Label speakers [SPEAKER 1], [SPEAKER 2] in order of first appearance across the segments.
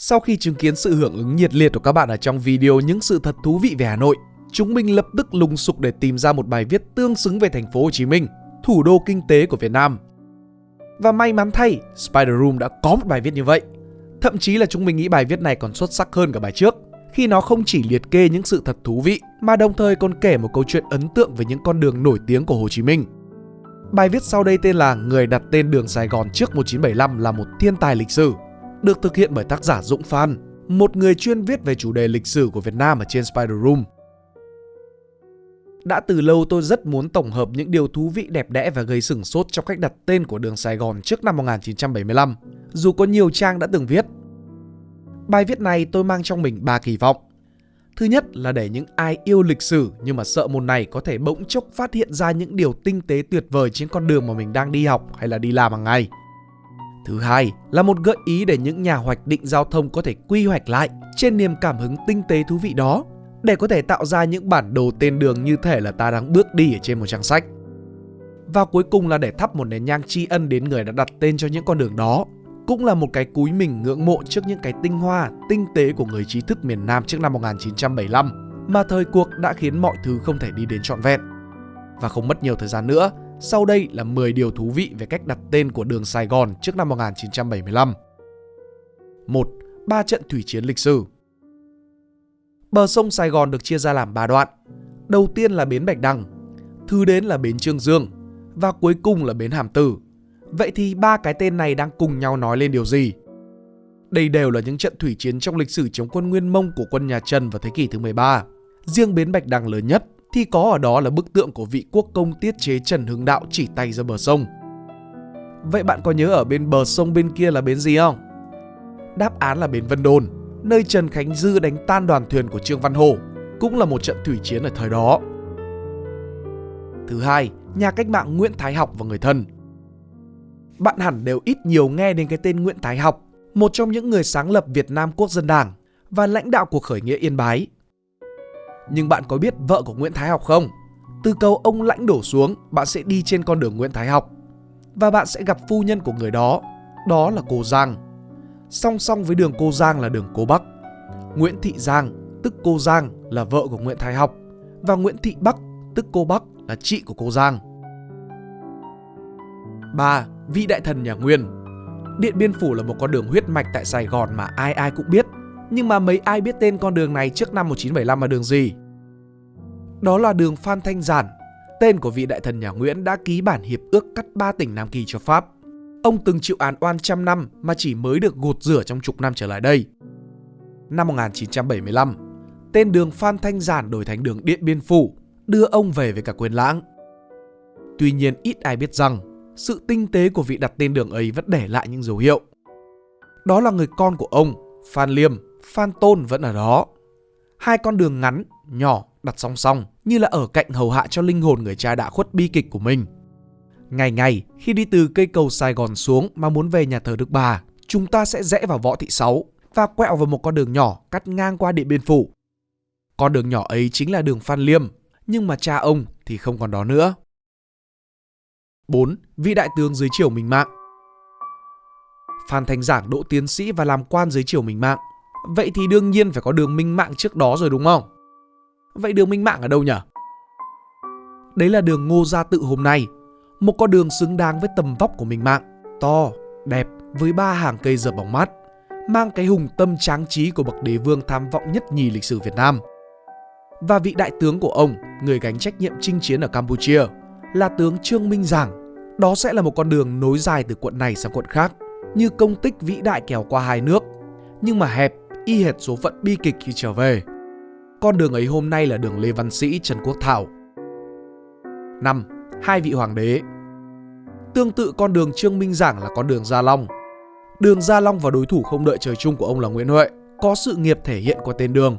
[SPEAKER 1] Sau khi chứng kiến sự hưởng ứng nhiệt liệt của các bạn ở trong video những sự thật thú vị về Hà Nội, chúng mình lập tức lùng sục để tìm ra một bài viết tương xứng về thành phố Hồ Chí Minh, thủ đô kinh tế của Việt Nam. Và may mắn thay, Spider Room đã có một bài viết như vậy. Thậm chí là chúng mình nghĩ bài viết này còn xuất sắc hơn cả bài trước, khi nó không chỉ liệt kê những sự thật thú vị mà đồng thời còn kể một câu chuyện ấn tượng về những con đường nổi tiếng của Hồ Chí Minh. Bài viết sau đây tên là Người đặt tên đường Sài Gòn trước 1975 là một thiên tài lịch sử, được thực hiện bởi tác giả Dũng Phan, một người chuyên viết về chủ đề lịch sử của Việt Nam ở trên Spider Room. Đã từ lâu tôi rất muốn tổng hợp những điều thú vị đẹp đẽ và gây sửng sốt trong cách đặt tên của đường Sài Gòn trước năm 1975, dù có nhiều trang đã từng viết. Bài viết này tôi mang trong mình ba kỳ vọng. Thứ nhất là để những ai yêu lịch sử nhưng mà sợ môn này có thể bỗng chốc phát hiện ra những điều tinh tế tuyệt vời trên con đường mà mình đang đi học hay là đi làm hàng ngày. Thứ hai là một gợi ý để những nhà hoạch định giao thông có thể quy hoạch lại trên niềm cảm hứng tinh tế thú vị đó để có thể tạo ra những bản đồ tên đường như thể là ta đang bước đi ở trên một trang sách. Và cuối cùng là để thắp một nén nhang tri ân đến người đã đặt tên cho những con đường đó. Cũng là một cái cúi mình ngưỡng mộ trước những cái tinh hoa, tinh tế của người trí thức miền Nam trước năm 1975 mà thời cuộc đã khiến mọi thứ không thể đi đến trọn vẹn. Và không mất nhiều thời gian nữa, sau đây là 10 điều thú vị về cách đặt tên của đường Sài Gòn trước năm 1975. 1. Ba trận thủy chiến lịch sử Bờ sông Sài Gòn được chia ra làm 3 đoạn. Đầu tiên là bến Bạch Đằng, thứ đến là bến Trương Dương và cuối cùng là bến Hàm Tử. Vậy thì ba cái tên này đang cùng nhau nói lên điều gì? Đây đều là những trận thủy chiến trong lịch sử chống quân Nguyên Mông của quân nhà Trần vào thế kỷ thứ 13. Riêng bến Bạch Đằng lớn nhất thì có ở đó là bức tượng của vị quốc công tiết chế Trần Hưng Đạo chỉ tay ra bờ sông. Vậy bạn có nhớ ở bên bờ sông bên kia là bến gì không? Đáp án là bến Vân Đồn, nơi Trần Khánh Dư đánh tan đoàn thuyền của Trương Văn Hổ, cũng là một trận thủy chiến ở thời đó. Thứ hai, nhà cách mạng Nguyễn Thái Học và người thân. Bạn hẳn đều ít nhiều nghe đến cái tên Nguyễn Thái Học, một trong những người sáng lập Việt Nam Quốc dân Đảng và lãnh đạo cuộc khởi nghĩa Yên Bái. Nhưng bạn có biết vợ của Nguyễn Thái Học không? Từ cầu ông lãnh đổ xuống, bạn sẽ đi trên con đường Nguyễn Thái Học và bạn sẽ gặp phu nhân của người đó, đó là cô Giang. Song song với đường cô Giang là đường cô Bắc. Nguyễn Thị Giang, tức cô Giang là vợ của Nguyễn Thái Học và Nguyễn Thị Bắc, tức cô Bắc là chị của cô Giang. 3. Vị đại thần nhà Nguyên Điện Biên Phủ là một con đường huyết mạch tại Sài Gòn mà ai ai cũng biết nhưng mà mấy ai biết tên con đường này trước năm 1975 là đường gì? Đó là đường Phan Thanh Giản, tên của vị đại thần nhà Nguyễn đã ký bản hiệp ước cắt ba tỉnh Nam Kỳ cho Pháp. Ông từng chịu án oan trăm năm mà chỉ mới được gột rửa trong chục năm trở lại đây. Năm 1975, tên đường Phan Thanh Giản đổi thành đường Điện Biên Phủ, đưa ông về với cả quyền lãng. Tuy nhiên ít ai biết rằng sự tinh tế của vị đặt tên đường ấy vẫn để lại những dấu hiệu. Đó là người con của ông, Phan Liêm, Phan Tôn vẫn ở đó. Hai con đường ngắn, nhỏ đặt song song như là ở cạnh hầu hạ cho linh hồn người cha đã khuất bi kịch của mình. Ngày ngày khi đi từ cây cầu Sài Gòn xuống mà muốn về nhà thờ Đức Bà, chúng ta sẽ rẽ vào Võ Thị Sáu và quẹo vào một con đường nhỏ cắt ngang qua Điện Biên Phủ. Con đường nhỏ ấy chính là đường Phan Liêm, nhưng mà cha ông thì không còn đó nữa. 4. Vị đại tướng dưới triều Minh Mạng Phan Thành Giảng độ tiến sĩ và làm quan dưới triều Minh Mạng Vậy thì đương nhiên phải có đường minh mạng trước đó rồi đúng không? Vậy đường minh mạng ở đâu nhỉ? Đấy là đường Ngô Gia Tự hôm nay. Một con đường xứng đáng với tầm vóc của minh mạng. To, đẹp với ba hàng cây dập bóng mát Mang cái hùng tâm tráng trí của bậc đế vương tham vọng nhất nhì lịch sử Việt Nam. Và vị đại tướng của ông, người gánh trách nhiệm chinh chiến ở Campuchia Là tướng Trương Minh Giảng. Đó sẽ là một con đường nối dài từ quận này sang quận khác Như công tích vĩ đại kéo qua hai nước. Nhưng mà hẹp y hệt số phận bi kịch khi trở về. Con đường ấy hôm nay là đường Lê Văn Sĩ, Trần Quốc Thảo. 5. Hai vị hoàng đế Tương tự con đường Trương Minh Giảng là con đường Gia Long. Đường Gia Long và đối thủ không đợi trời chung của ông là Nguyễn Huệ có sự nghiệp thể hiện qua tên đường.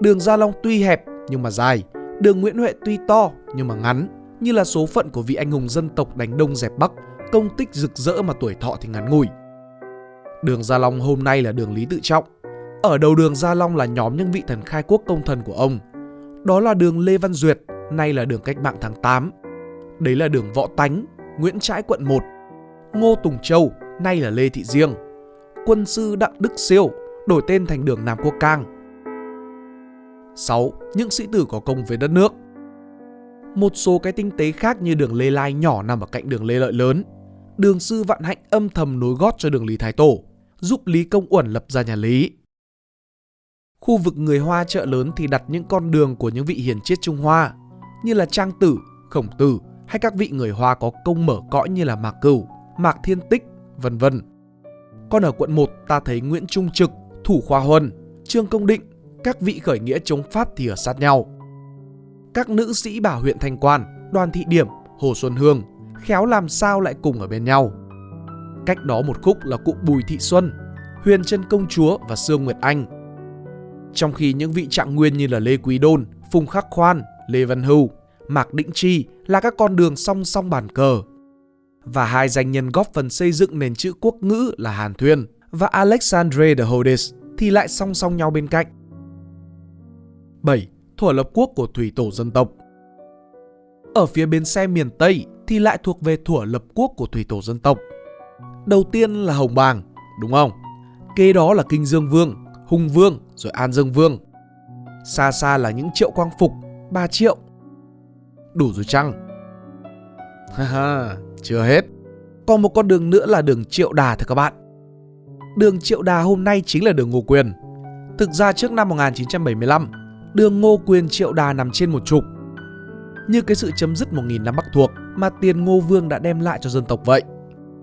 [SPEAKER 1] Đường Gia Long tuy hẹp nhưng mà dài, đường Nguyễn Huệ tuy to nhưng mà ngắn, như là số phận của vị anh hùng dân tộc đánh đông dẹp bắc, công tích rực rỡ mà tuổi thọ thì ngắn ngủi. Đường Gia Long hôm nay là đường Lý Tự Trọng, ở đầu đường Gia Long là nhóm những vị thần khai quốc công thần của ông. Đó là đường Lê Văn Duyệt, nay là đường cách mạng tháng 8. Đấy là đường Võ Tánh, Nguyễn Trãi quận 1. Ngô Tùng Châu, nay là Lê Thị Diêng. Quân sư Đặng Đức Siêu, đổi tên thành đường Nam Quốc Cang. 6. Những sĩ tử có công với đất nước Một số cái tinh tế khác như đường Lê Lai nhỏ nằm ở cạnh đường Lê Lợi lớn. Đường Sư Vạn Hạnh âm thầm nối gót cho đường Lý Thái Tổ, giúp Lý Công Uẩn lập ra nhà Lý. Khu vực người Hoa chợ lớn thì đặt những con đường của những vị hiền triết Trung Hoa như là Trang Tử, Khổng Tử hay các vị người Hoa có công mở cõi như là Mạc Cửu, Mạc Thiên Tích, vân vân. Còn ở quận 1 ta thấy Nguyễn Trung Trực, Thủ Khoa Huân, Trương Công Định, các vị khởi nghĩa chống Pháp thì ở sát nhau. Các nữ sĩ bảo huyện Thanh Quan, Đoàn Thị Điểm, Hồ Xuân Hương khéo làm sao lại cùng ở bên nhau. Cách đó một khúc là cụ Bùi Thị Xuân, Huyền Trân Công Chúa và Sương Nguyệt Anh. Trong khi những vị trạng nguyên như là Lê Quý Đôn, Phùng Khắc Khoan, Lê Văn Hưu, Mạc Định Chi là các con đường song song bàn cờ. Và hai danh nhân góp phần xây dựng nền chữ quốc ngữ là Hàn Thuyên và Alexandre de Hodes thì lại song song nhau bên cạnh. 7. Thổ lập quốc của thủy tổ dân tộc Ở phía bên xe miền Tây thì lại thuộc về thủa lập quốc của thủy tổ dân tộc. Đầu tiên là Hồng Bàng, đúng không? Kế đó là Kinh Dương Vương, Hùng Vương rồi An Dương Vương. Xa xa là những triệu quang phục, 3 triệu. Đủ rồi chăng? Haha, chưa hết. Còn một con đường nữa là đường Triệu Đà thưa các bạn. Đường Triệu Đà hôm nay chính là đường Ngô Quyền. Thực ra trước năm 1975, đường Ngô Quyền Triệu Đà nằm trên một trục. Như cái sự chấm dứt 1.000 năm Bắc thuộc mà tiền Ngô Vương đã đem lại cho dân tộc vậy.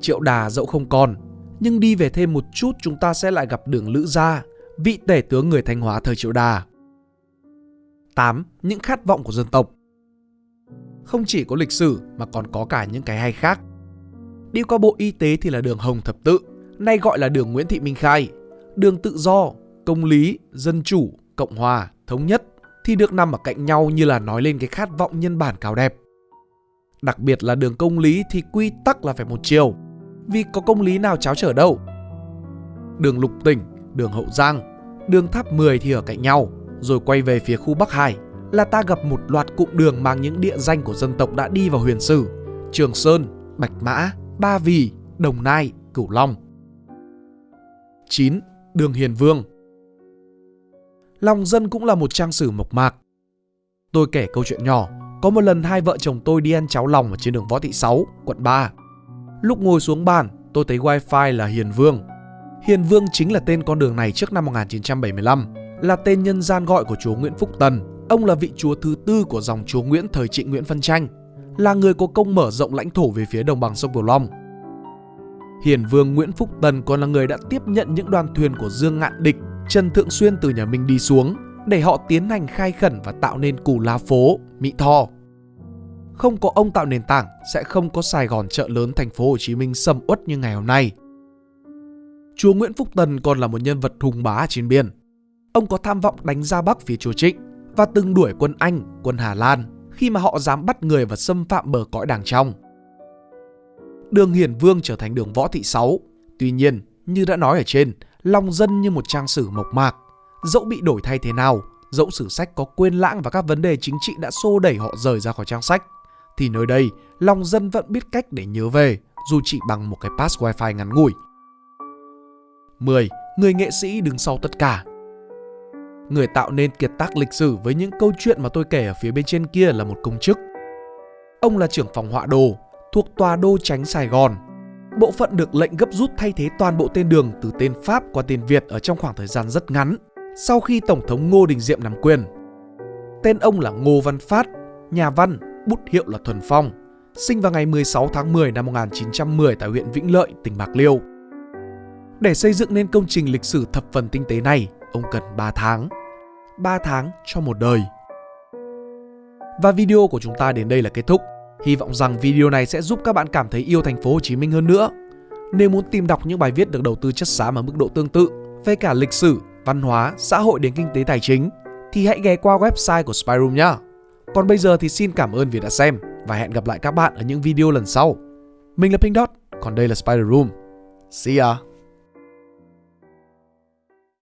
[SPEAKER 1] Triệu Đà dẫu không còn, nhưng đi về thêm một chút chúng ta sẽ lại gặp đường Lữ Gia, vị tể tướng người Thanh Hóa thời Triệu Đà. 8. Những khát vọng của dân tộc Không chỉ có lịch sử mà còn có cả những cái hay khác. Đi qua Bộ Y tế thì là đường Hồng Thập Tự, nay gọi là đường Nguyễn Thị Minh Khai, đường Tự Do, Công lý, Dân chủ, Cộng hòa, Thống nhất thì được nằm ở cạnh nhau như là nói lên cái khát vọng nhân bản cao đẹp. Đặc biệt là đường công lý thì quy tắc là phải một chiều, vì có công lý nào cháo trở đâu. Đường Lục Tỉnh, đường Hậu Giang, đường Tháp 10 thì ở cạnh nhau, rồi quay về phía khu Bắc Hải là ta gặp một loạt cụm đường mang những địa danh của dân tộc đã đi vào huyền sử, Trường Sơn, Bạch Mã, Ba Vì, Đồng Nai, Cửu Long. 9. Đường Hiền Vương Lòng dân cũng là một trang sử mộc mạc. Tôi kể câu chuyện nhỏ, có một lần hai vợ chồng tôi đi ăn cháo lòng ở trên đường Võ Thị 6, quận 3. Lúc ngồi xuống bàn, tôi thấy wifi là Hiền Vương. Hiền Vương chính là tên con đường này trước năm 1975, là tên nhân gian gọi của chúa Nguyễn Phúc Tần. Ông là vị chúa thứ tư của dòng chúa Nguyễn thời trị Nguyễn phân tranh, là người có công mở rộng lãnh thổ về phía đồng bằng sông Cửu Long. Hiền Vương Nguyễn Phúc Tần còn là người đã tiếp nhận những đoàn thuyền của Dương Ngạn Địch, Trần Thượng Xuyên từ nhà Minh đi xuống để họ tiến hành khai khẩn và tạo nên củ la phố, Mỹ Tho. Không có ông tạo nền tảng sẽ không có Sài Gòn chợ lớn thành phố Hồ Chí Minh sầm uất như ngày hôm nay. Chúa Nguyễn Phúc Tần còn là một nhân vật hùng bá trên biên. Ông có tham vọng đánh ra Bắc phía chúa Trịnh và từng đuổi quân Anh, quân Hà Lan khi mà họ dám bắt người và xâm phạm bờ cõi đàng trong. Đường Hiển Vương trở thành đường Võ Thị Sáu. Tuy nhiên, như đã nói ở trên, lòng dân như một trang sử mộc mạc. Dẫu bị đổi thay thế nào, dẫu sử sách có quên lãng và các vấn đề chính trị đã xô đẩy họ rời ra khỏi trang sách, thì nơi đây, lòng dân vẫn biết cách để nhớ về, dù chỉ bằng một cái pass wifi ngắn ngủi. 10. Người nghệ sĩ đứng sau tất cả Người tạo nên kiệt tác lịch sử với những câu chuyện mà tôi kể ở phía bên trên kia là một công chức. Ông là trưởng phòng họa đồ, thuộc tòa đô tránh Sài Gòn. Bộ phận được lệnh gấp rút thay thế toàn bộ tên đường từ tên Pháp qua tên Việt ở trong khoảng thời gian rất ngắn, sau khi Tổng thống Ngô Đình Diệm nắm quyền. Tên ông là Ngô Văn Phát, nhà văn, bút hiệu là Thuần Phong, sinh vào ngày 16 tháng 10 năm 1910 tại huyện Vĩnh Lợi, tỉnh Bạc Liêu. Để xây dựng nên công trình lịch sử thập phần tinh tế này, ông cần 3 tháng. 3 tháng cho một đời. Và video của chúng ta đến đây là kết thúc. Hy vọng rằng video này sẽ giúp các bạn cảm thấy yêu thành phố Hồ Chí Minh hơn nữa. Nếu muốn tìm đọc những bài viết được đầu tư chất xám ở mức độ tương tự về cả lịch sử, văn hóa, xã hội đến kinh tế tài chính thì hãy ghé qua website của Spyroom nhé. Còn bây giờ thì xin cảm ơn vì đã xem và hẹn gặp lại các bạn ở những video lần sau. Mình là Pink Dot, còn đây là Spider Room. See ya!